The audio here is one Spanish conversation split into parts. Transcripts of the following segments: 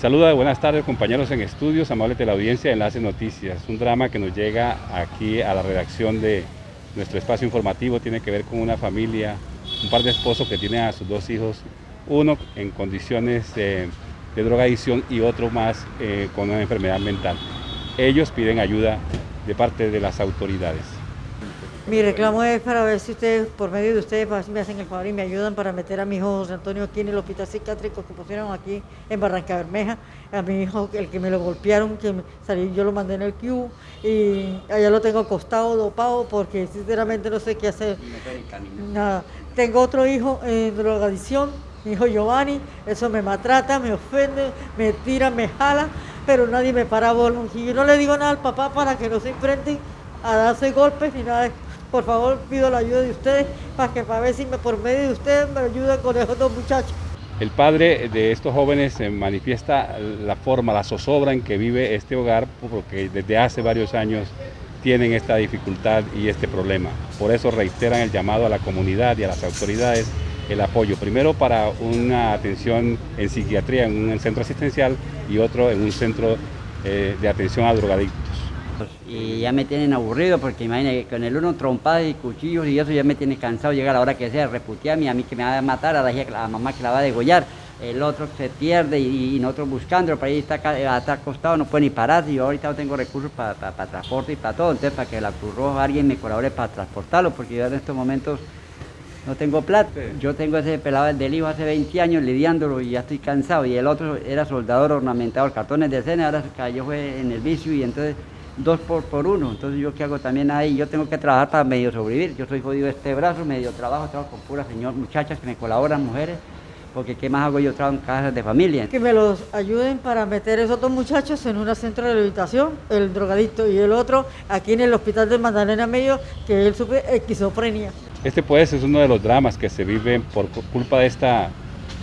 Saluda, buenas tardes compañeros en estudios, amables de la audiencia de Enlace Noticias. Un drama que nos llega aquí a la redacción de nuestro espacio informativo tiene que ver con una familia, un par de esposos que tienen a sus dos hijos, uno en condiciones de drogadicción y otro más eh, con una enfermedad mental. Ellos piden ayuda de parte de las autoridades. Mi reclamo es para ver si ustedes, por medio de ustedes, me hacen el favor y me ayudan para meter a mi hijo José Antonio aquí en el hospital psiquiátrico que pusieron aquí en Barranca Bermeja. A mi hijo, el que me lo golpearon, que salí, yo lo mandé en el Q y allá lo tengo acostado, dopado, porque sinceramente no sé qué hacer. Nada. Tengo otro hijo en drogadicción, mi hijo Giovanni, eso me maltrata, me ofende, me tira, me jala, pero nadie me para bola. Y yo no le digo nada al papá para que no se enfrenten a darse golpes ni nada por favor, pido la ayuda de ustedes para que para ver si por medio de ustedes me ayudan con esos dos muchachos. El padre de estos jóvenes manifiesta la forma, la zozobra en que vive este hogar, porque desde hace varios años tienen esta dificultad y este problema. Por eso reiteran el llamado a la comunidad y a las autoridades el apoyo, primero para una atención en psiquiatría en un centro asistencial y otro en un centro eh, de atención a drogadictos y ya me tienen aburrido porque imagínate con el uno trompadas y cuchillos y eso ya me tiene cansado llegar a la hora que sea, reputearme a mí que me va a matar, a la, mamá que la va a degollar, el otro se pierde y, nosotros buscando, pero ahí está, está acostado, no puede ni pararse, yo ahorita no tengo recursos para transporte y para todo, entonces para que la Cruz Roja alguien me colabore para transportarlo, porque yo en estos momentos no tengo plata. Yo tengo ese pelado del hijo hace 20 años lidiándolo y ya estoy cansado. Y el otro era soldador ornamentado, cartones de escena, ahora cayó fue en el vicio y entonces dos por, por uno. Entonces yo qué hago también ahí, yo tengo que trabajar para medio sobrevivir. Yo soy jodido este brazo, medio trabajo, trabajo con puras señor, muchachas que me colaboran, mujeres, porque qué más hago yo trabajo en casas de familia. Que me los ayuden para meter esos dos muchachos en un centro de rehabilitación, el drogadicto y el otro aquí en el hospital de Magdalena Medio, que él sufre esquizofrenia. Este pues es uno de los dramas que se viven por culpa de esta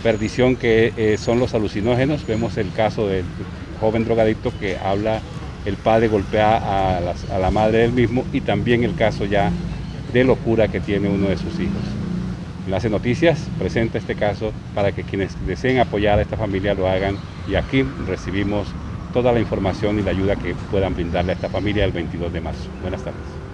perdición que eh, son los alucinógenos. Vemos el caso del joven drogadicto que habla el padre golpea a, la madre del mismo y también el caso ya de locura que tiene uno de sus hijos. Enlace Noticias presenta este caso para que quienes deseen apoyar a esta familia lo hagan y aquí recibimos toda la información y la ayuda que puedan brindarle a esta familia el 22 de marzo. Buenas tardes.